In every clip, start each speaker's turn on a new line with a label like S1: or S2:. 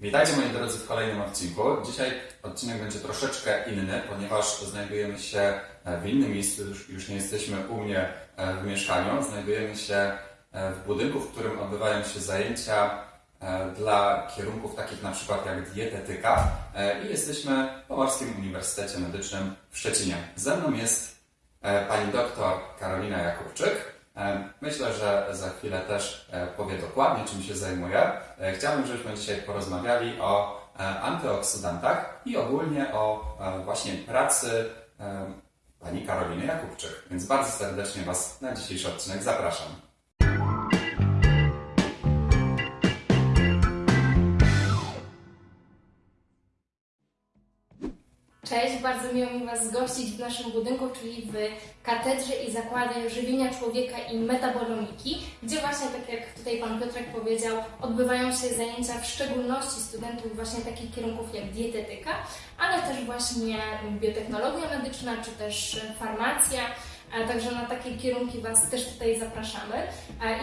S1: Witajcie moi drodzy w kolejnym odcinku. Dzisiaj odcinek będzie troszeczkę inny, ponieważ znajdujemy się e, w innym miejscu, już, nie jesteśmy u mnie e, w mieszkaniu. Znajdujemy się e, w budynku, w którym odbywają się zajęcia dla kierunków takich na przykład jak dietetyka i jesteśmy w Pomorskim Uniwersytecie Medycznym w Szczecinie. Ze mną jest pani doktor Karolina Jakubczyk. E, Myślę, że za chwilę też e, powie dokładnie, czym się zajmuje. Chciałbym, żebyśmy dzisiaj porozmawiali o e, antyoksydantach i ogólnie o właśnie pracy pani Karoliny Jakubczyk. Więc bardzo serdecznie Was na dzisiejszy odcinek zapraszam.
S2: Cześć, bardzo miło mi Was gościć w naszym budynku, czyli w Katedrze i Zakładzie Żywienia Człowieka i Metabolomiki, gdzie właśnie, tak jak tutaj Pan Piotrek powiedział, odbywają się zajęcia w szczególności studentów właśnie takich kierunków jak dietetyka, ale też właśnie biotechnologia medyczna, czy też farmacja. Także na takie kierunki Was też tutaj zapraszamy.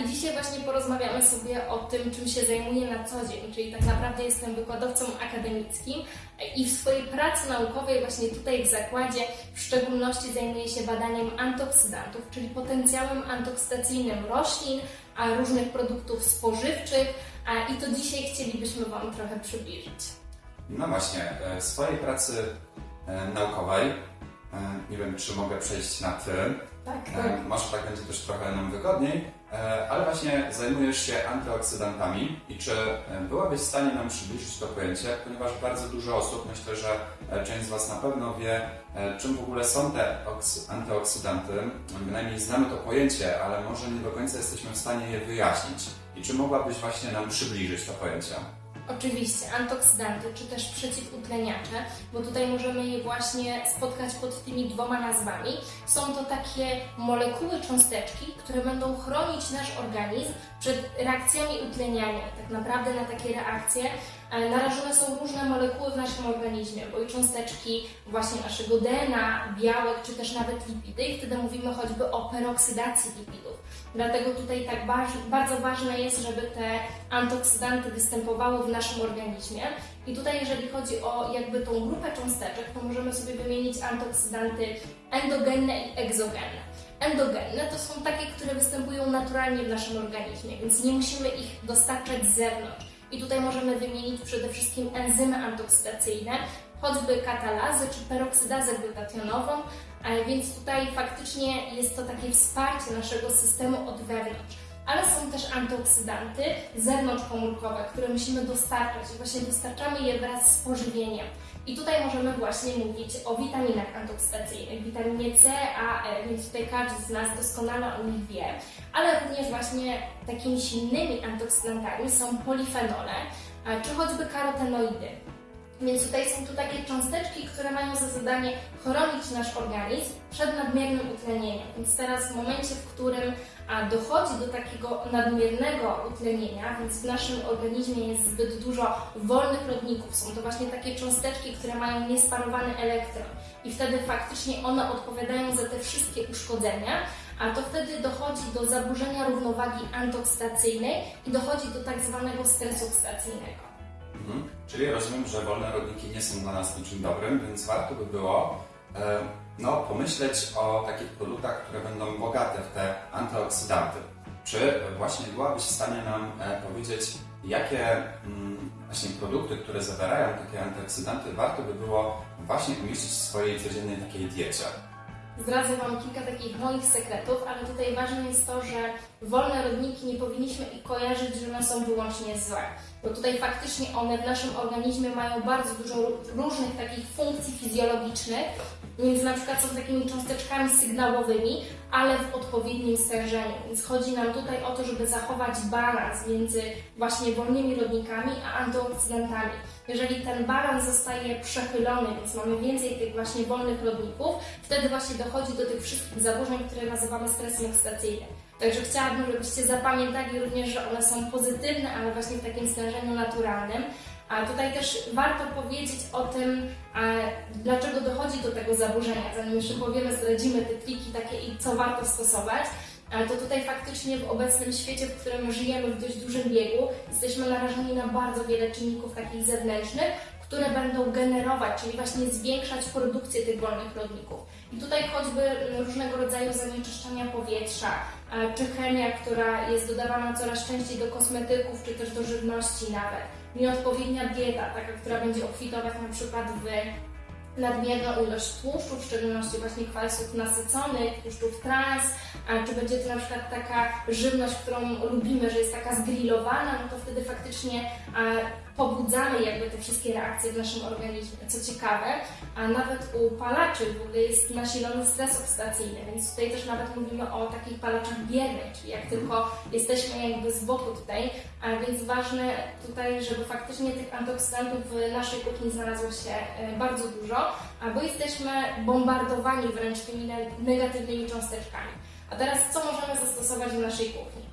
S2: I dzisiaj właśnie porozmawiamy sobie o tym, czym się zajmuję na co dzień, czyli tak naprawdę jestem wykładowcą akademickim i w swojej pracy naukowej właśnie tutaj w zakładzie w szczególności zajmuję się badaniem antyoksydantów, czyli potencjałem antoksydacyjnym roślin, a różnych produktów spożywczych i to dzisiaj chcielibyśmy Wam trochę przybliżyć.
S1: No właśnie, e, w swojej pracy e, naukowej, nie wiem czy mogę przejść na Ty,
S2: Tak,
S1: E, Może tak będzie też trochę nam wygodniej, E, ale właśnie zajmujesz się antyoksydantami i czy e, byłabyś w stanie nam przybliżyć to pojęcie, ponieważ bardzo dużo osób, myślę, że e, część z Was na pewno wie, czym w ogóle są te oksy- antyoksydanty. Bynajmniej znamy to pojęcie, ale może nie do końca jesteśmy w stanie je wyjaśnić. I czy mogłabyś właśnie nam przybliżyć to pojęcie?
S2: Oczywiście, antoksydanty czy też przeciwutleniacze, bo tutaj możemy je właśnie spotkać pod tymi dwoma nazwami. Są to takie molekuły, cząsteczki, które będą chronić nasz organizm przed reakcjami utleniania. Tak naprawdę na takie reakcje e, narażone są różne molekuły w naszym organizmie, bo i cząsteczki właśnie naszego DNA, białek czy też nawet lipidy i wtedy mówimy choćby o peroksydacji lipidów. Dlatego tutaj tak bardzo ważne jest, żeby te antyoksydanty występowały w naszym organizmie. I tutaj jeżeli chodzi o jakby tą grupę cząsteczek, to możemy sobie wymienić antyoksydanty endogenne i egzogenne. Endogenne to są takie, które występują naturalnie w naszym organizmie, więc nie musimy ich dostarczać z zewnątrz. I tutaj możemy wymienić przede wszystkim enzymy antoksydacyjne, choćby katalazę czy peroksydazę glutationową, więc tutaj faktycznie jest to takie wsparcie naszego systemu od wewnątrz. Ale są też antyoksydanty zewnątrzkomórkowe, które musimy dostarczać właśnie dostarczamy je wraz z pożywieniem. I tutaj możemy właśnie mówić o witaminach antoksydacyjnych, witaminie C, A, E, więc tutaj każdy z nas doskonale o nich wie, ale również właśnie takimi silnymi antyoksydantami są polifenole, a, czy choćby karotenoidy. Więc tutaj są tu takie cząsteczki, które mają za zadanie chronić nasz organizm przed nadmiernym utlenieniem. Więc teraz w momencie, w którym dochodzi do takiego nadmiernego utlenienia, więc w naszym organizmie jest zbyt dużo wolnych rodników, są to właśnie takie cząsteczki, które mają niesparowany elektron i wtedy faktycznie one odpowiadają za te wszystkie uszkodzenia, a to wtedy dochodzi do zaburzenia równowagi antoksydacyjnej i dochodzi do tak zwanego stresu oksydacyjnego.
S1: Mhm. Czyli rozumiem, że wolne rodniki nie są dla nas niczym dobrym, więc warto by było e, no, pomyśleć o takich produktach, które będą bogate w te antyoksydanty. Czy właśnie byłabyś w stanie nam e, powiedzieć, jakie mm, właśnie produkty, które zawierają takie antyoksydanty, warto by było właśnie umieścić w swojej codziennej takiej diecie?
S2: Zdradzę Wam kilka takich moich sekretów, ale tutaj ważne jest to, że wolne rodniki nie powinniśmy ich kojarzyć, że one są wyłącznie złe. Bo tutaj faktycznie one w naszym organizmie mają bardzo dużo ró- różnych takich funkcji fizjologicznych, więc na przykład są takimi cząsteczkami sygnałowymi, ale w odpowiednim stężeniu. Więc chodzi nam tutaj o to, żeby zachować balans między właśnie wolnymi rodnikami a antyoksydantami. Jeżeli ten balans zostaje przechylony, więc mamy więcej tych właśnie wolnych rodników, wtedy właśnie dochodzi do tych wszystkich zaburzeń, które nazywamy stresem oksydacyjnym. Także chciałabym, żebyście zapamiętali również, że one są pozytywne, ale właśnie w takim stężeniu naturalnym. A tutaj też warto powiedzieć o tym, a, dlaczego dochodzi do tego zaburzenia. Zanim jeszcze powiemy, zdradzimy te triki takie i co warto stosować. ale to tutaj faktycznie w obecnym świecie, w którym żyjemy w dość dużym biegu, jesteśmy narażeni na bardzo wiele czynników takich zewnętrznych, które będą generować, czyli właśnie zwiększać produkcję tych wolnych rodników. I tutaj choćby różnego rodzaju zanieczyszczenia powietrza, e, czy chemia, która jest dodawana coraz częściej do kosmetyków, czy też do żywności nawet, nieodpowiednia dieta, taka, która będzie obfitować na przykład w nadmierną ilość tłuszczów, w szczególności właśnie kwasów nasyconych, tłuszczów trans, czy będzie to na przykład taka żywność, którą lubimy, że jest taka zgrillowana, no to wtedy faktycznie pobudzamy jakby te wszystkie reakcje w naszym organizmie. Co ciekawe, a nawet u palaczy w ogóle jest nasilony stres oksydacyjny, więc tutaj też nawet mówimy o takich palaczach biernych, czyli jak tylko jesteśmy jakby z boku tutaj, a więc ważne tutaj, żeby faktycznie tych antyoksydantów w naszej kuchni znalazło się e, bardzo dużo, a bo jesteśmy bombardowani wręcz tymi ne- negatywnymi cząsteczkami. A teraz co możemy zastosować w naszej kuchni?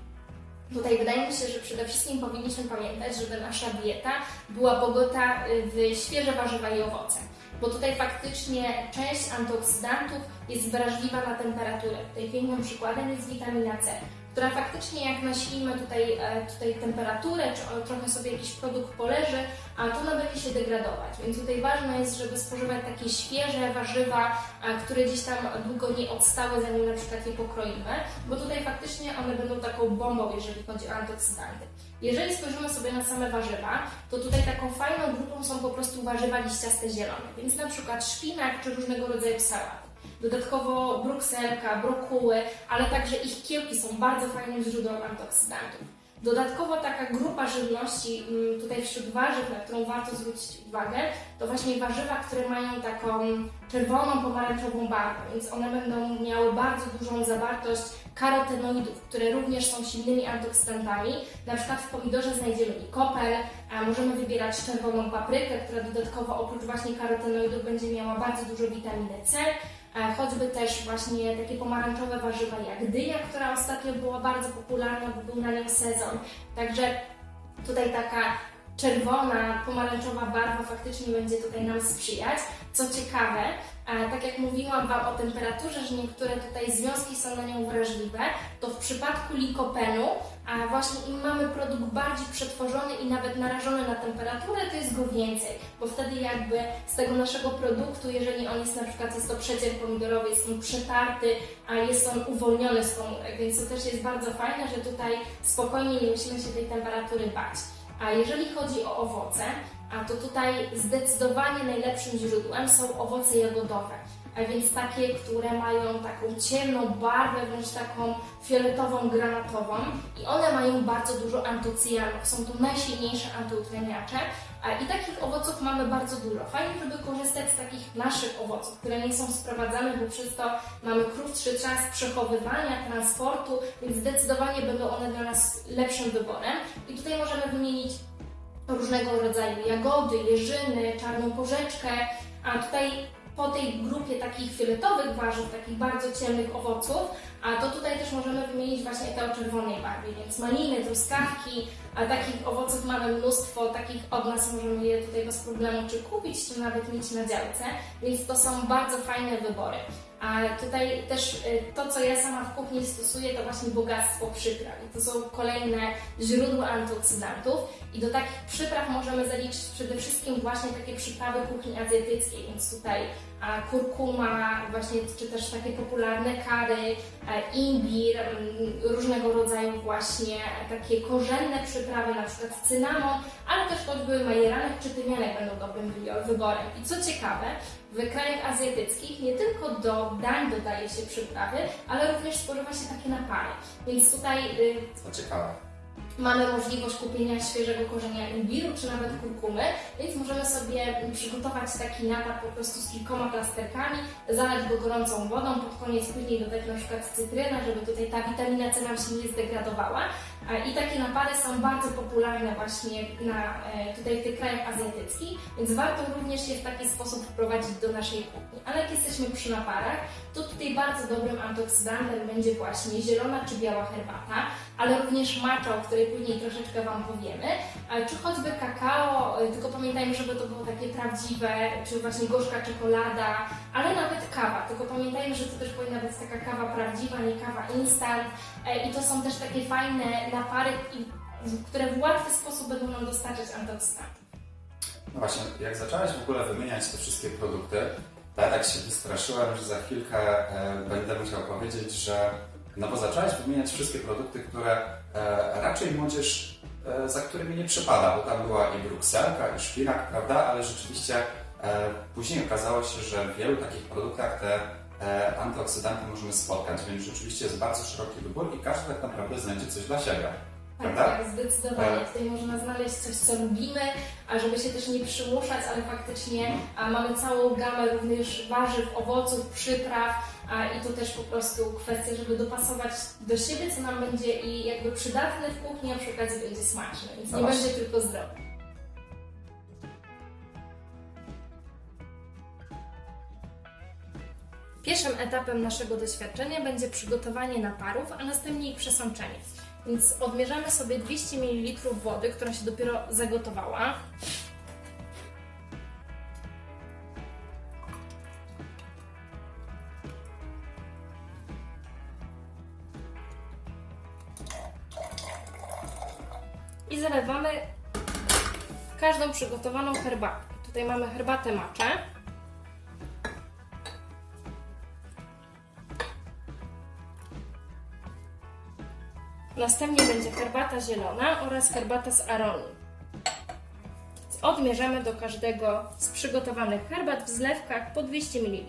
S2: Tutaj wydaje mi się, że przede wszystkim powinniśmy pamiętać, żeby nasza dieta była bogata y, w świeże warzywa i owoce. Bo tutaj faktycznie część antyoksydantów jest wrażliwa na temperaturę. Tutaj pięknym przykładem jest witamina C, która faktycznie jak nasilimy tutaj, e, tutaj temperaturę, czy trochę sobie jakiś produkt poleży, a to ona będzie się degradować. Więc tutaj ważne jest, żeby spożywać takie świeże warzywa, a, które gdzieś tam długo nie odstały, zanim na przykład je pokroimy, bo tutaj faktycznie one będą taką bombą, jeżeli chodzi o antyoksydanty. Jeżeli spojrzymy sobie na same warzywa, to tutaj taką fajną grupą są po prostu warzywa liściaste zielone, więc na przykład szpinak czy różnego rodzaju sałaty. Dodatkowo brukselka, brokuły, ale także ich kiełki są bardzo fajnym źródłem antyoksydantów. Dodatkowo taka grupa żywności mm, tutaj wśród warzyw, na którą warto zwrócić uwagę, to właśnie warzywa, które mają taką czerwoną, pomarańczową barwę, więc one będą miały bardzo dużą zawartość karotenoidów, które również są silnymi antyoksydantami. Na przykład w pomidorze znajdziemy likopel, a możemy wybierać czerwoną paprykę, która dodatkowo oprócz właśnie karotenoidów będzie miała bardzo dużo witaminy C, choćby też właśnie takie pomarańczowe warzywa jak dynia, która ostatnio była bardzo popularna, bo był na nią sezon. Także tutaj taka czerwona, pomarańczowa barwa faktycznie będzie tutaj nam sprzyjać. Co ciekawe, a tak jak mówiłam Wam o temperaturze, że niektóre tutaj związki są na nią wrażliwe, to w przypadku likopenu, a właśnie im mamy produkt bardziej przetworzony i nawet narażony na temperaturę, to jest go więcej, bo wtedy jakby z tego naszego produktu, jeżeli on jest na przykład, jest to przecier pomidorowy, jest on przetarty, a jest on uwolniony z komórek, więc to też jest bardzo fajne, że tutaj spokojnie nie musimy się tej temperatury bać. A jeżeli chodzi o owoce, a to tutaj zdecydowanie najlepszym źródłem są owoce jagodowe. A więc takie, które mają taką ciemną barwę, wręcz taką fioletową, granatową i one mają bardzo dużo antocyjanów. Są to najsilniejsze antyutleniacze i takich owoców mamy bardzo dużo. Fajnie, żeby korzystać z takich naszych owoców, które nie są sprowadzane, bo przez to mamy krótszy czas przechowywania, transportu, więc zdecydowanie będą one dla nas lepszym wyborem. I tutaj możemy wymienić różnego rodzaju jagody, jeżyny, czarną porzeczkę, a tutaj po tej grupie takich fioletowych warzyw, takich bardzo ciemnych owoców, a to tutaj też możemy wymienić właśnie te o czerwonej barwie, więc maliny, truskawki, a takich owoców mamy mnóstwo, takich od nas możemy je tutaj bez problemu czy kupić, czy nawet mieć na działce, więc to są bardzo fajne wybory. A tutaj też y, to, co ja sama w kuchni stosuję, to właśnie bogactwo przypraw. I to są kolejne źródła antyoksydantów. I do takich przypraw możemy zaliczyć przede wszystkim właśnie takie przyprawy kuchni azjatyckiej, więc tutaj kurkuma, właśnie, czy też takie popularne kary, e, imbir, różnego rodzaju właśnie takie korzenne przyprawy, na przykład cynamon, ale też choćby majeranek czy tymianek będą dobrym wy- wyborem. I co ciekawe, w krajach azjatyckich nie tylko do dań dodaje się przyprawy, ale również spożywa się takie napary. Więc tutaj y,
S1: ciekawe.
S2: mamy możliwość kupienia świeżego korzenia imbiru czy nawet kurkumy, więc możemy sobie przygotować taki napar po prostu z kilkoma plasterkami, zalać go gorącą wodą, pod koniec później dodać na przykład cytrynę, żeby tutaj ta witamina C nam się nie zdegradowała. E, I takie napary są bardzo popularne właśnie na, e, tutaj w tych krajach azjatyckich, więc warto również je w taki sposób wprowadzić do naszej kuchni. Ale jak jesteśmy przy naparach, to tutaj bardzo dobrym antyoksydantem będzie właśnie zielona czy biała herbata, ale również macza, o której później troszeczkę Wam powiemy. czy choćby kakao, e, tylko pamiętajmy, żeby to było takie prawdziwe, czy właśnie gorzka czekolada, ale nawet kawa, tylko pamiętajmy, że to też powinna być taka kawa prawdziwa, nie kawa instant i to są też takie fajne napary, i- które w łatwy sposób będą nam dostarczać antyoksydantów.
S1: No właśnie, jak zaczęłaś w ogóle wymieniać te wszystkie produkty, to ja tak się wystraszyłem, że za chwilkę e, będę musiał powiedzieć, że no bo zaczęłaś wymieniać wszystkie produkty, które e, raczej młodzież e, za którymi nie przypada, bo tam była i brukselka, i szpinak, prawda, ale rzeczywiście e, później okazało się, że w wielu takich produktach te antyoksydanty możemy spotkać, więc rzeczywiście jest bardzo szeroki wybór i każdy tak naprawdę znajdzie coś dla siebie.
S2: Tak,
S1: Prawda?
S2: tak, zdecydowanie.
S1: Tak.
S2: Tutaj można znaleźć coś, co lubimy, a żeby się też nie przymuszać, ale faktycznie a mamy całą gamę również warzyw, owoców, przypraw a, i to też po prostu kwestia, żeby dopasować do siebie, co nam będzie i jakby przydatne w kuchni, a przy okazji będzie smaczne, więc
S1: No
S2: nie
S1: właśnie.
S2: będzie tylko zdrowe. Pierwszym etapem naszego doświadczenia będzie przygotowanie naparów, a następnie ich przesączenie. Więc odmierzamy sobie 200 ml wody, która się dopiero zagotowała. I zalewamy każdą przygotowaną herbatę. Tutaj mamy herbatę macze. Następnie będzie herbata zielona oraz herbata z aronii. Odmierzamy do każdego z przygotowanych herbat w zlewkach po 200 ml.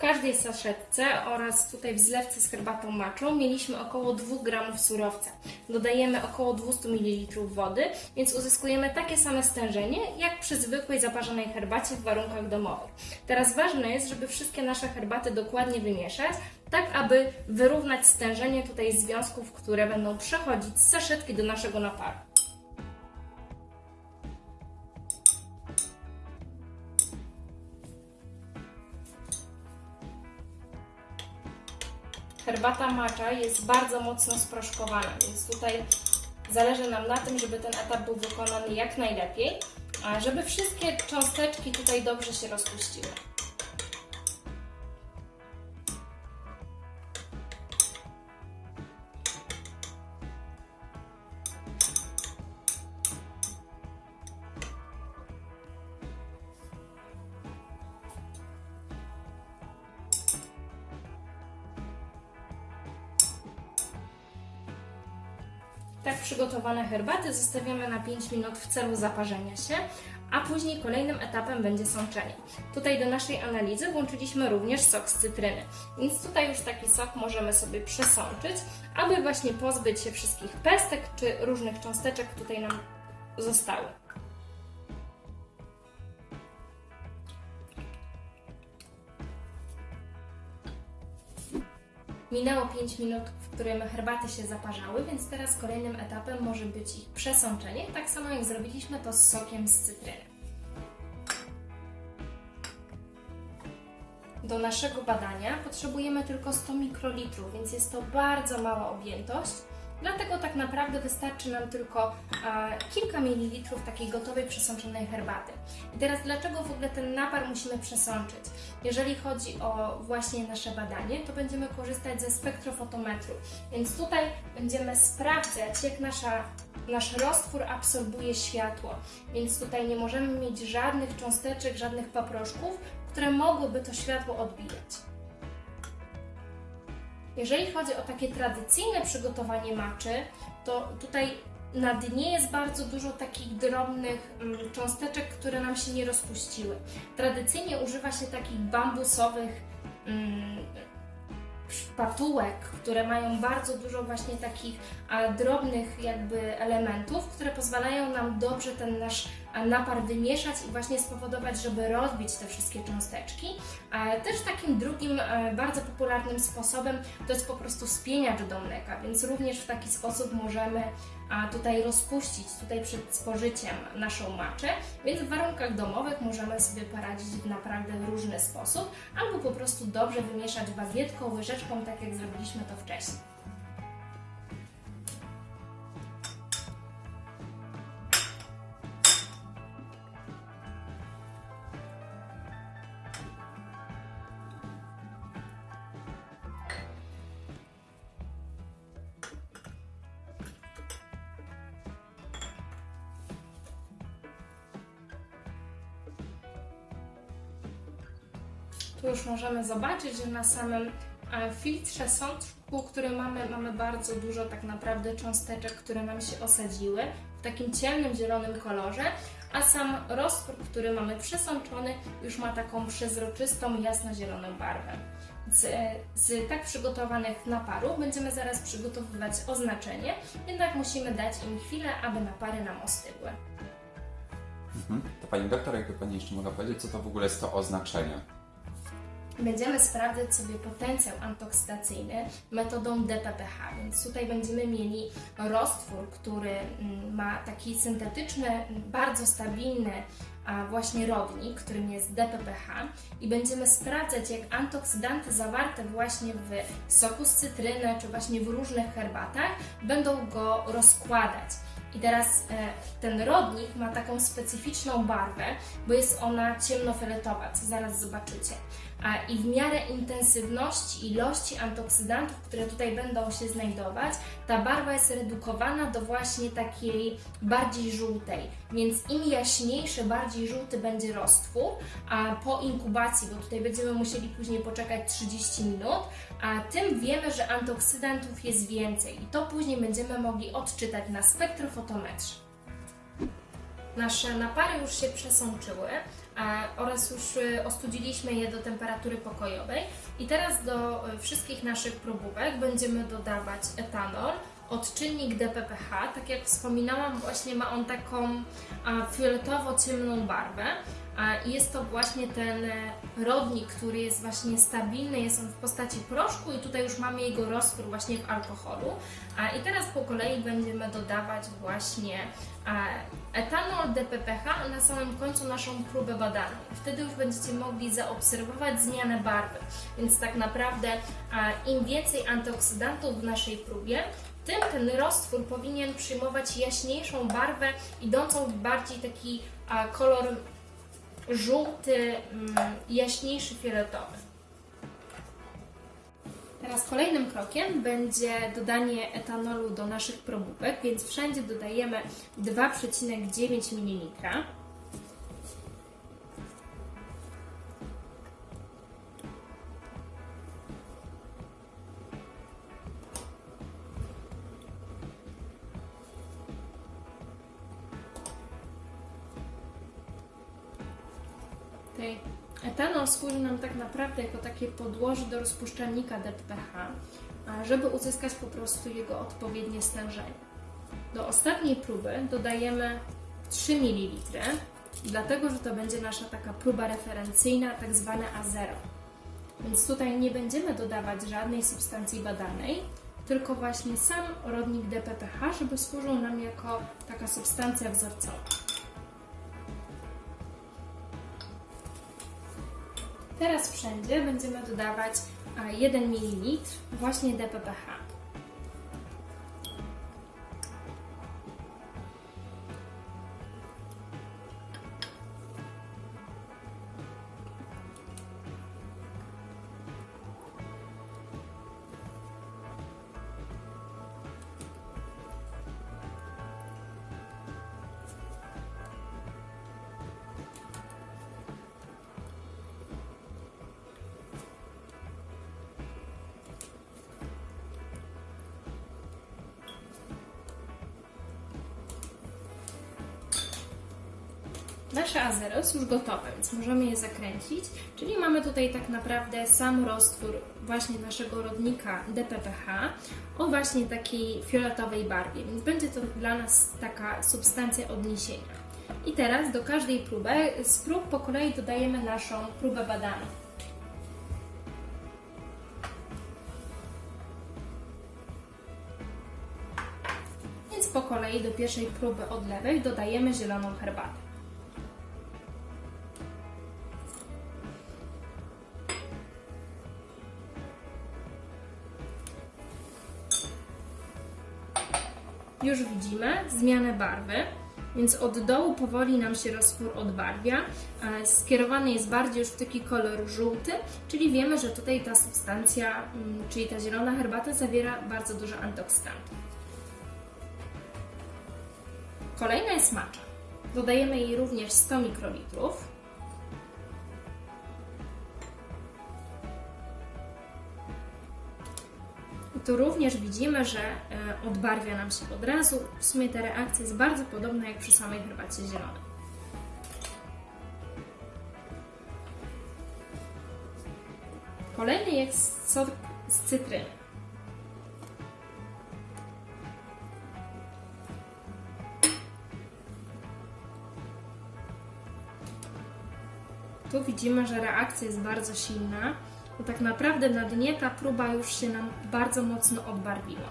S2: Każdej saszetce oraz tutaj w zlewce z herbatą maczą mieliśmy około 2 gramów surowca. Dodajemy około 200 ml wody, więc uzyskujemy takie same stężenie jak przy zwykłej zaparzonej herbacie w warunkach domowych. Teraz ważne jest, żeby wszystkie nasze herbaty dokładnie wymieszać, tak aby wyrównać stężenie tutaj związków, które będą przechodzić z saszetki do naszego naparu. Herbata matcha jest bardzo mocno sproszkowana, więc tutaj zależy nam na tym, żeby ten etap był wykonany jak najlepiej, żeby wszystkie cząsteczki tutaj dobrze się rozpuściły. Przygotowane herbaty zostawiamy na 5 minut w celu zaparzenia się, a później kolejnym etapem będzie sączenie. Tutaj do naszej analizy włączyliśmy również sok z cytryny, więc tutaj już taki sok możemy sobie przesączyć, aby właśnie pozbyć się wszystkich pestek czy różnych cząsteczek tutaj nam zostały. Minęło 5 minut, którym herbaty się zaparzały, więc teraz kolejnym etapem może być ich przesączenie, tak samo jak zrobiliśmy to z sokiem z cytryny. Do naszego badania potrzebujemy tylko 100 mikrolitrów, więc jest to bardzo mała objętość. Dlatego tak naprawdę wystarczy nam tylko e, kilka mililitrów takiej gotowej przesączonej herbaty. I teraz dlaczego w ogóle ten napar musimy przesączyć? Jeżeli chodzi o właśnie nasze badanie, to będziemy korzystać ze spektrofotometru. Więc tutaj będziemy sprawdzać, jak nasza, nasz roztwór absorbuje światło. Więc tutaj nie możemy mieć żadnych cząsteczek, żadnych paproszków, które mogłyby to światło odbijać. Jeżeli chodzi o takie tradycyjne przygotowanie maczy, to tutaj na dnie jest bardzo dużo takich drobnych mm, cząsteczek, które nam się nie rozpuściły. Tradycyjnie używa się takich bambusowych mm, szpatułek, które mają bardzo dużo właśnie takich drobnych jakby elementów, które pozwalają nam dobrze ten nasz napar wymieszać i właśnie spowodować, żeby rozbić te wszystkie cząsteczki. Też takim drugim e, bardzo popularnym sposobem to jest po prostu spieniacz do mleka, więc również w taki sposób możemy tutaj rozpuścić tutaj przed spożyciem naszą maczę, więc w warunkach domowych możemy sobie poradzić w naprawdę różny sposób, albo po prostu dobrze wymieszać bagietką, łyżeczką, tak jak zrobiliśmy to wcześniej. Możemy zobaczyć, że na samym e, filtrze sączku, który mamy, mamy bardzo dużo tak naprawdę cząsteczek, które nam się osadziły w takim ciemnym zielonym kolorze, a sam roztwór, który mamy przesączony, już ma taką przezroczystą, jasno-zieloną barwę. Z, z tak przygotowanych naparów będziemy zaraz przygotowywać oznaczenie, jednak musimy dać im chwilę, aby napary nam ostygły.
S1: Mhm. To Pani doktor, jakby Pani jeszcze mogła powiedzieć, co to w ogóle jest to oznaczenie?
S2: Będziemy sprawdzać sobie potencjał antoksydacyjny metodą DPPH, więc tutaj będziemy mieli roztwór, który mm, ma taki syntetyczny, bardzo stabilny właśnie rodnik, którym jest DPPH i będziemy sprawdzać, jak antoksydanty zawarte właśnie w soku z cytryny czy właśnie w różnych herbatach będą go rozkładać. I teraz e, ten rodnik ma taką specyficzną barwę, bo jest ona ciemnofioletowa, co zaraz zobaczycie. I w miarę intensywności ilości antyoksydantów, które tutaj będą się znajdować, ta barwa jest redukowana do właśnie takiej bardziej żółtej. Więc im jaśniejszy, bardziej żółty będzie roztwór, a po inkubacji, bo tutaj będziemy musieli później poczekać 30 minut, a tym wiemy, że antyoksydantów jest więcej i to później będziemy mogli odczytać na spektrofotometrze. Nasze napary już się przesączyły a, oraz już y, ostudziliśmy je do temperatury pokojowej. I teraz do y, wszystkich naszych probówek będziemy dodawać etanol, odczynnik DPPH, tak jak wspominałam właśnie ma on taką fioletowo-ciemną barwę a, jest to właśnie ten e, rodnik, który jest właśnie stabilny, jest on w postaci proszku i tutaj już mamy jego roztwór właśnie w alkoholu a, i teraz po kolei będziemy dodawać właśnie a, etanol DPPH, na samym końcu naszą próbę badaną. Wtedy już będziecie mogli zaobserwować zmianę barwy. Więc tak naprawdę a, im więcej antyoksydantów w naszej próbie, tym ten roztwór powinien przyjmować jaśniejszą barwę, idącą w bardziej taki kolor żółty, mm, jaśniejszy fioletowy. Teraz kolejnym krokiem będzie dodanie etanolu do naszych probówek, więc wszędzie dodajemy 2,9 ml. Służy nam tak naprawdę jako takie podłoże do rozpuszczalnika DPH, żeby uzyskać po prostu jego odpowiednie stężenie. Do ostatniej próby dodajemy 3 ml, dlatego że to będzie nasza taka próba referencyjna, tak zwana A0. Więc tutaj nie będziemy dodawać żadnej substancji badanej, tylko właśnie sam rodnik DPPH, żeby służył nam jako taka substancja wzorcowa. Teraz wszędzie będziemy dodawać a, 1 ml właśnie DPPH. Nasze azero jest już gotowe, więc możemy je zakręcić. Czyli mamy tutaj tak naprawdę sam roztwór właśnie naszego rodnika DPPH o właśnie takiej fioletowej barwie, więc będzie to dla nas taka substancja odniesienia. I teraz do każdej próby, z prób po kolei dodajemy naszą próbę badaną. Więc po kolei do pierwszej próby od lewej dodajemy zieloną herbatę. Już widzimy zmianę barwy, więc od dołu powoli nam się roztwór odbarwia. e, Skierowany jest bardziej już w taki kolor żółty, czyli wiemy, że tutaj ta substancja, mm, czyli ta zielona herbata zawiera bardzo dużo antyoksydantów. Kolejna jest macza. Dodajemy jej również 100 mikrolitrów. Tu również widzimy, że e, odbarwia nam się od razu. W sumie ta reakcja jest bardzo podobna jak przy samej herbacie zielonej. Kolejny jest sok z cytryny. Tu widzimy, że reakcja jest bardzo silna, bo tak naprawdę na dnie ta próba już się nam bardzo mocno odbarwiła.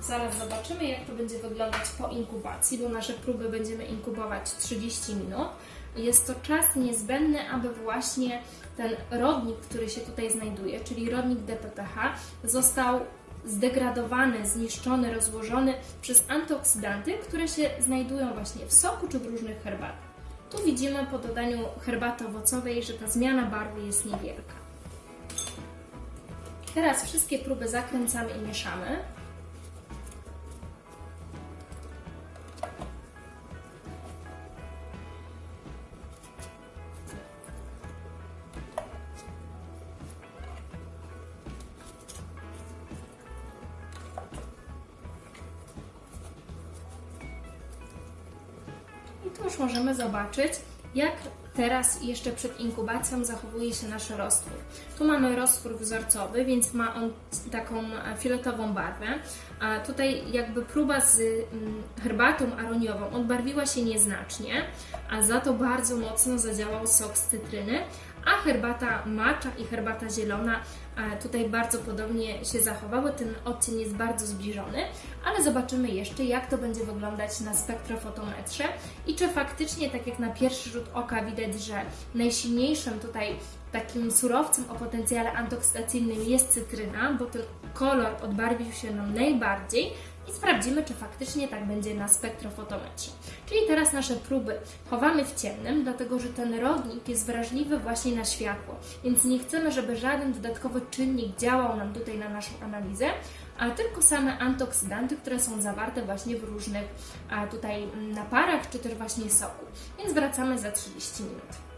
S2: Zaraz zobaczymy, jak to będzie wyglądać po inkubacji, bo nasze próby będziemy inkubować 30 minut. Jest to czas niezbędny, aby właśnie ten rodnik, który się tutaj znajduje, czyli rodnik DPPH, został zdegradowany, zniszczony, rozłożony przez antyoksydanty, które się znajdują właśnie w soku czy w różnych herbatach. Tu widzimy po dodaniu herbaty owocowej, że ta zmiana barwy jest niewielka. Teraz wszystkie próby zakręcamy i mieszamy. I tu już możemy zobaczyć, jak teraz jeszcze przed inkubacją zachowuje się nasz roztwór. Tu mamy roztwór wzorcowy, więc ma on taką e, fioletową barwę. A tutaj jakby próba z mm, herbatą aroniową odbarwiła się nieznacznie, a za to bardzo mocno zadziałał sok z cytryny, a herbata macza i herbata zielona e, tutaj bardzo podobnie się zachowały. Ten odcień jest bardzo zbliżony, ale zobaczymy jeszcze, jak to będzie wyglądać na spektrofotometrze i czy faktycznie, tak jak na pierwszy rzut oka widać, że najsilniejszym tutaj takim surowcem o potencjale antoksydacyjnym jest cytryna, bo ten kolor odbarwił się nam najbardziej i sprawdzimy, czy faktycznie tak będzie na spektrofotometrze. Czyli teraz nasze próby chowamy w ciemnym, dlatego że ten rodnik jest wrażliwy właśnie na światło, więc nie chcemy, żeby żaden dodatkowy czynnik działał nam tutaj na naszą analizę, a tylko same antyoksydanty, które są zawarte właśnie w różnych tutaj mm, naparach, czy też właśnie soku. Więc wracamy za 30 minut.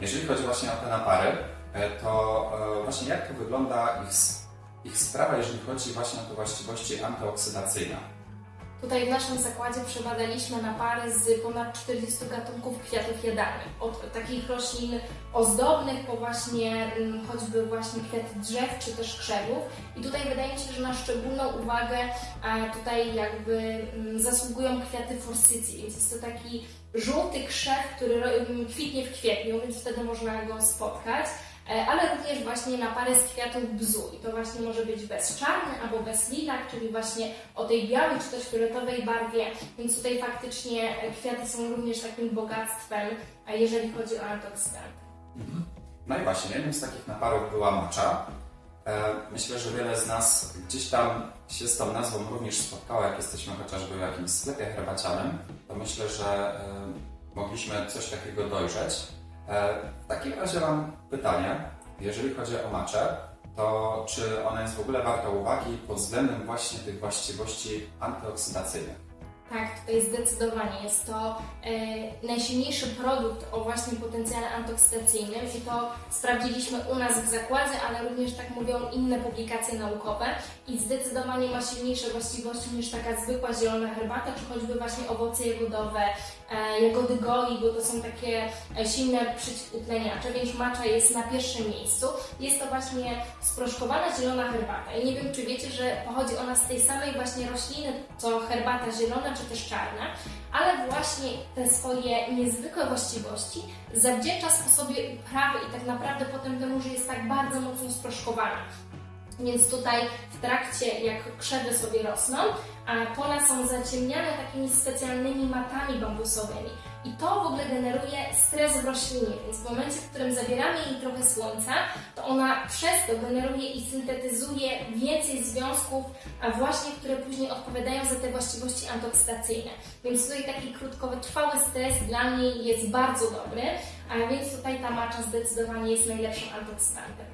S1: Jeżeli chodzi właśnie o te napary, e, to e, właśnie jak to wygląda ich, ich sprawa, jeżeli chodzi właśnie o te właściwości antyoksydacyjne?
S2: Tutaj w naszym zakładzie przebadaliśmy napary z ponad 40 gatunków kwiatów jadalnych. Od takich roślin ozdobnych po właśnie mm, choćby właśnie kwiaty drzew czy też krzewów. I tutaj wydaje mi się, że na szczególną uwagę tutaj jakby mm, zasługują kwiaty forsycji, więc jest to taki żółty krzew, który mm, kwitnie w kwietniu, więc wtedy można go spotkać. E, ale również właśnie napary z kwiatów bzu. I to właśnie może być bezczarny albo bez litak, czyli właśnie o tej białej czy też fioletowej barwie, więc tutaj faktycznie e, kwiaty są również takim bogactwem, jeżeli chodzi o antyoksydant.
S1: No i właśnie, jednym z takich naparów była macza. E, Myślę, że wiele z nas gdzieś tam się z tą nazwą również spotkało, jak jesteśmy chociażby w jakimś sklepie herbacianym, to myślę, że mogliśmy coś takiego dojrzeć. E, W takim razie mam pytanie, jeżeli chodzi o maczę, to czy ona jest w ogóle warta uwagi pod względem właśnie tych właściwości antyoksydacyjnych?
S2: Tak, tutaj zdecydowanie jest to e, najsilniejszy produkt o właśnie potencjale antoksydacyjnym i to sprawdziliśmy u nas w zakładzie, ale również tak mówią inne publikacje naukowe i zdecydowanie ma silniejsze właściwości niż taka zwykła zielona herbata, czy choćby właśnie owoce jagodowe, e, jagody goi, bo to są takie e, silne przeciwutleniacze, więc macza jest na pierwszym miejscu. Jest to właśnie sproszkowana zielona herbata i nie wiem, czy wiecie, że pochodzi ona z tej samej właśnie rośliny, co herbata zielona, czy też czarna, ale właśnie te swoje niezwykłe właściwości zawdzięcza sposobie uprawy i tak naprawdę potem temu, że jest tak bardzo mocno sproszkowana. Więc tutaj w trakcie, jak krzewy sobie rosną, a pola są zaciemniane takimi specjalnymi matami bambusowymi. I to w ogóle generuje stres w roślinie, więc w momencie, w którym zabieramy jej trochę słońca, to ona przez to generuje i syntetyzuje więcej związków, a właśnie, które później odpowiadają za te właściwości antoksydacyjne. Więc tutaj taki krótkotrwały stres dla mnie jest bardzo dobry, a więc tutaj ta macza zdecydowanie jest najlepszym antoksydantem.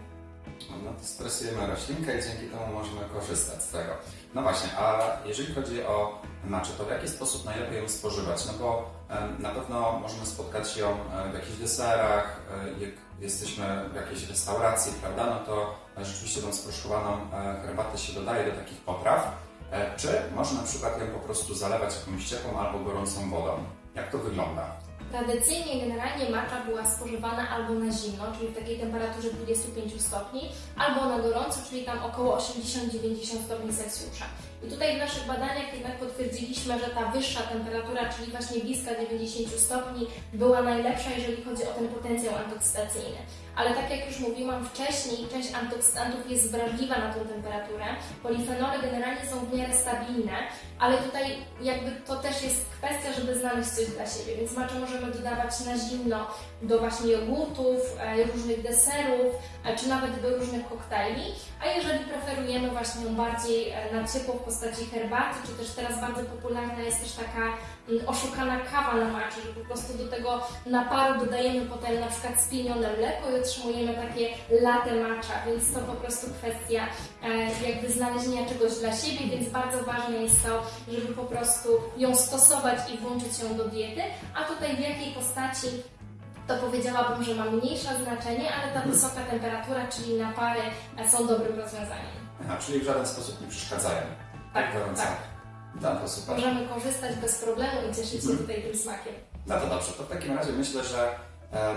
S1: No to stresujemy roślinkę i dzięki temu możemy korzystać z tego. No właśnie, a jeżeli chodzi o maczę, to w jaki sposób najlepiej ją spożywać? No bo na pewno możemy spotkać ją w jakichś deserach, e, jak jesteśmy w jakiejś restauracji, prawda? No to e, rzeczywiście tą sproszkowaną e, herbatę się dodaje do takich potraw. Czy można na przykład ją po prostu zalewać jakąś ciepłą albo gorącą wodą? Jak to wygląda?
S2: Tradycyjnie generalnie macza była spożywana albo na zimno, czyli w takiej temperaturze 25 stopni, albo na gorąco, czyli tam około 80-90 stopni Celsjusza. I tutaj w naszych badaniach jednak potwierdziliśmy, że ta wyższa temperatura, czyli właśnie bliska 90 stopni, była najlepsza, jeżeli chodzi o ten potencjał antoksydacyjny. Ale tak jak już mówiłam wcześniej, część antoksydantów jest wrażliwa na tą temperaturę. Polifenole generalnie są w miarę stabilne, ale tutaj jakby to też jest kwestia, żeby znaleźć coś dla siebie. Więc maczę możemy dodawać na zimno do właśnie jogurtów, e, różnych deserów, e, czy nawet do różnych koktajli. A jeżeli preferujemy właśnie ją bardziej e, na ciepło w postaci herbaty, czy też teraz bardzo popularna jest też taka mm, oszukana kawa na maczy, że po prostu do tego naparu dodajemy potem na przykład spienione mleko i otrzymujemy takie latte matcha, więc to po prostu kwestia e, jakby znalezienia czegoś dla siebie, więc bardzo ważne jest to, żeby po prostu ją stosować i włączyć ją do diety, a tutaj w jakiej postaci to powiedziałabym, że ma mniejsze znaczenie, ale ta wysoka temperatura, czyli napary e, są dobrym rozwiązaniem.
S1: Aha, czyli w żaden sposób nie przeszkadzają.
S2: Tak,
S1: gorąco.
S2: tak.
S1: No to super.
S2: Możemy korzystać bez problemu i cieszyć się
S1: Mhm.
S2: tutaj tym smakiem.
S1: No to dobrze, to w takim razie myślę, że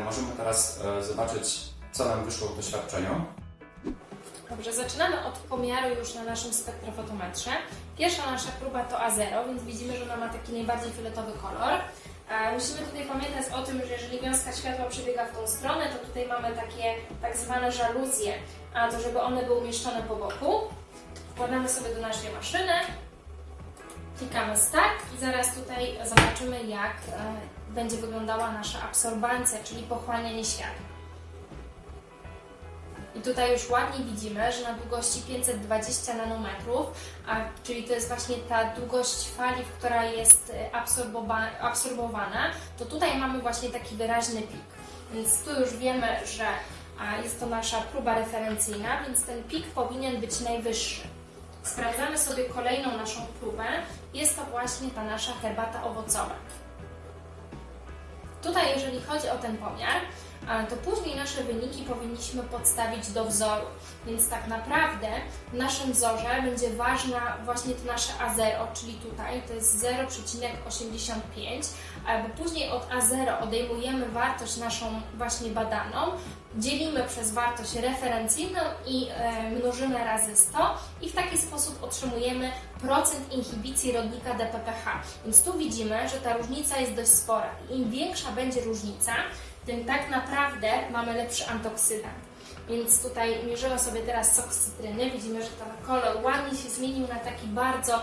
S1: możemy teraz e, zobaczyć, co nam wyszło w doświadczeniu.
S2: Dobrze, zaczynamy od pomiaru już na naszym spektrofotometrze. Pierwsza nasza próba to A0, więc widzimy, że ona ma taki najbardziej fioletowy kolor. E, Musimy tutaj pamiętać o tym, że jeżeli wiązka światła przebiega w tą stronę, to tutaj mamy takie tak zwane żaluzje, a to żeby one były umieszczone po boku. Wkładamy sobie do naszej maszyny, klikamy start i zaraz tutaj zobaczymy, jak e, będzie wyglądała nasza absorbancja, czyli pochłanianie światła. I tutaj już ładnie widzimy, że na długości 520 nanometrów, a, czyli to jest właśnie ta długość fali, która jest e, absorbowa- absorbowana, to tutaj mamy właśnie taki wyraźny pik. Więc tu już wiemy, że a, jest to nasza próba referencyjna, więc ten pik powinien być najwyższy. Sprawdzamy sobie kolejną naszą próbę. Jest to właśnie ta nasza herbata owocowa. Tutaj, jeżeli chodzi o ten pomiar, to później nasze wyniki powinniśmy podstawić do wzoru. Więc tak naprawdę w naszym wzorze będzie ważna właśnie to nasze A0, czyli tutaj to jest 0,85, a, bo później od A0 odejmujemy wartość naszą właśnie badaną, dzielimy przez wartość referencyjną i e, mnożymy razy 100 i w taki sposób otrzymujemy procent inhibicji rodnika DPPH. Więc tu widzimy, że ta różnica jest dość spora. Im większa będzie różnica, tym tak naprawdę mamy lepszy antoksydant. Więc tutaj mierzymy sobie teraz sok z cytryny. Widzimy, że ten kolor ładnie się zmienił na taki bardzo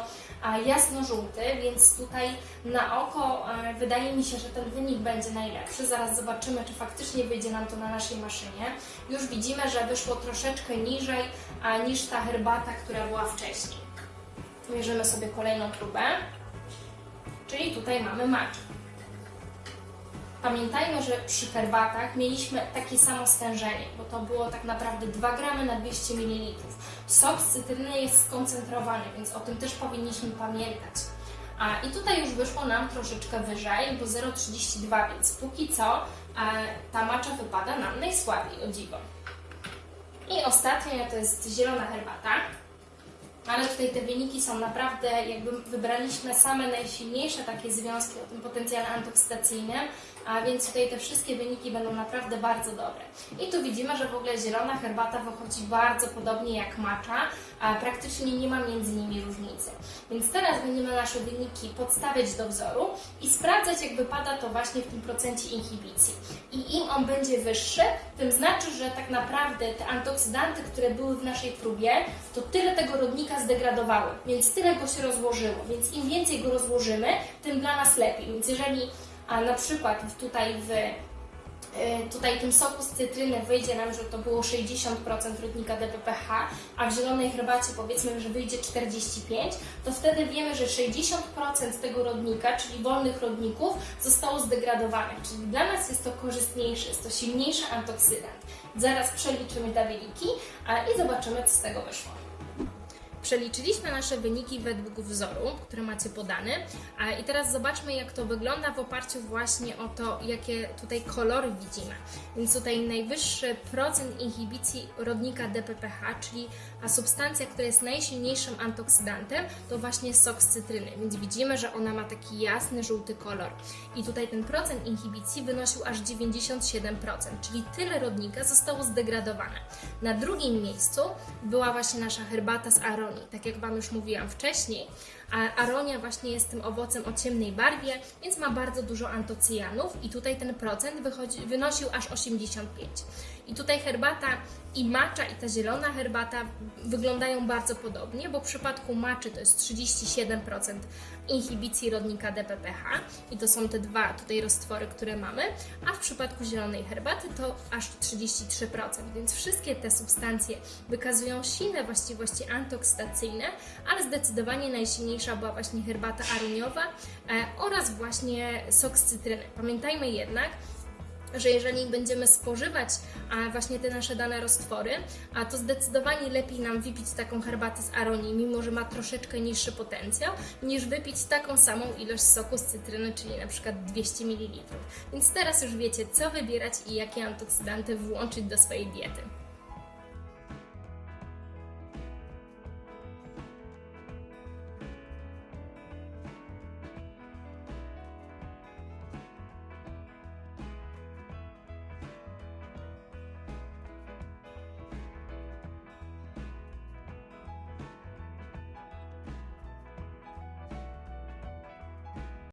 S2: jasno-żółty, więc tutaj na oko wydaje mi się, że ten wynik będzie najlepszy. Zaraz zobaczymy, czy faktycznie wyjdzie nam to na naszej maszynie. Już widzimy, że wyszło troszeczkę niżej niż ta herbata, która była wcześniej. Mierzymy sobie kolejną próbę, czyli tutaj mamy match. Pamiętajmy, że przy herbatach mieliśmy takie samo stężenie, bo to było tak naprawdę 2 gramy na 200 ml. Sok z cytryny jest skoncentrowany, więc o tym też powinniśmy pamiętać. A, I tutaj już wyszło nam troszeczkę wyżej, bo 0,32, więc póki co e, ta macza wypada nam najsłabiej, o dziwo. I ostatnia to jest zielona herbata. Ale tutaj te wyniki są naprawdę, jakby wybraliśmy same najsilniejsze takie związki o tym potencjale antoksydacyjnym, a więc tutaj te wszystkie wyniki będą naprawdę bardzo dobre. I tu widzimy, że w ogóle zielona herbata wychodzi bardzo podobnie jak macza, a praktycznie nie ma między nimi różnicy. Więc teraz będziemy nasze wyniki podstawiać do wzoru i sprawdzać, jak wypada to właśnie w tym procencie inhibicji. I im on będzie wyższy, tym znaczy, że tak naprawdę te antoksydanty, które były w naszej próbie, to tyle tego rodnika zdegradowały, więc tyle go się rozłożyło. Więc im więcej go rozłożymy, tym dla nas lepiej. Więc jeżeli a na przykład tutaj w e, tutaj tym soku z cytryny wyjdzie nam, że to było 60% rodnika DPPH, a w zielonej herbacie powiedzmy, że wyjdzie 45%, to wtedy wiemy, że 60% tego rodnika, czyli wolnych rodników, zostało zdegradowane. Czyli dla nas jest to korzystniejsze, jest to silniejszy antoksydant. Zaraz przeliczymy te wyniki a, i zobaczymy, co z tego wyszło. Przeliczyliśmy nasze wyniki według wzoru, który macie podany i teraz zobaczmy jak to wygląda w oparciu właśnie o to, jakie tutaj kolory widzimy. Więc tutaj najwyższy procent inhibicji rodnika DPPH, czyli a substancja, która jest najsilniejszym antoksydantem, to właśnie sok z cytryny. Więc widzimy, że ona ma taki jasny, żółty kolor. I tutaj ten procent inhibicji wynosił aż 97%, czyli tyle rodnika zostało zdegradowane. Na drugim miejscu była właśnie nasza herbata z Tak jak Wam już mówiłam wcześniej, a aronia właśnie jest tym owocem o ciemnej barwie, więc ma bardzo dużo antocyjanów i tutaj ten procent wychodzi, wynosił aż 85. I tutaj herbata i macza i ta zielona herbata wyglądają bardzo podobnie, bo w przypadku maczy to jest 37% inhibicji rodnika DPPH i to są te dwa tutaj roztwory, które mamy, a w przypadku zielonej herbaty to aż 33%, więc wszystkie te substancje wykazują silne właściwości antoksydacyjne, ale zdecydowanie najsilniejsza była właśnie herbata aroniowa e, oraz właśnie sok z cytryny. Pamiętajmy jednak, że jeżeli będziemy spożywać właśnie te nasze dane roztwory, a to zdecydowanie lepiej nam wypić taką herbatę z aronii, mimo że ma troszeczkę niższy potencjał, niż wypić taką samą ilość soku z cytryny, czyli na przykład 200 ml. Więc teraz już wiecie, co wybierać i jakie antoksydanty włączyć do swojej diety.